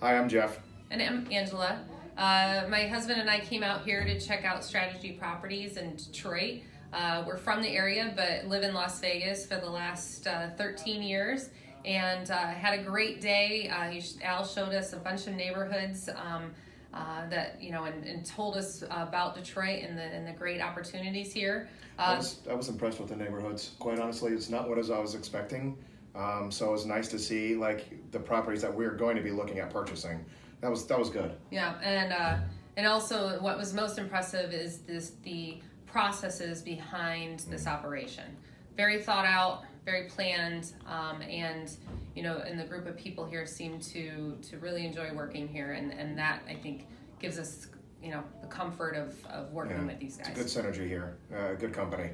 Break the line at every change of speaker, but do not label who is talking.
Hi, I'm Jeff.
And I'm Angela. Uh, my husband and I came out here to check out Strategy Properties in Detroit. Uh, we're from the area, but live in Las Vegas for the last uh, 13 years, and uh, had a great day. Uh, he, Al showed us a bunch of neighborhoods um, uh, that you know, and, and, told us about Detroit and the and the great opportunities here.
I was, I was impressed with the neighborhoods. Quite honestly, it's not what as I was expecting. Um, so it was nice to see like the properties that we're going to be looking at purchasing. That was that was good.
Yeah, and uh, and also what was most impressive is this the processes behind this mm. operation. Very thought out, very planned, um, and you know, and the group of people here seem to to really enjoy working here, and and that I think gives us you know the comfort of of working yeah, with these guys.
It's a good synergy here, uh, good company.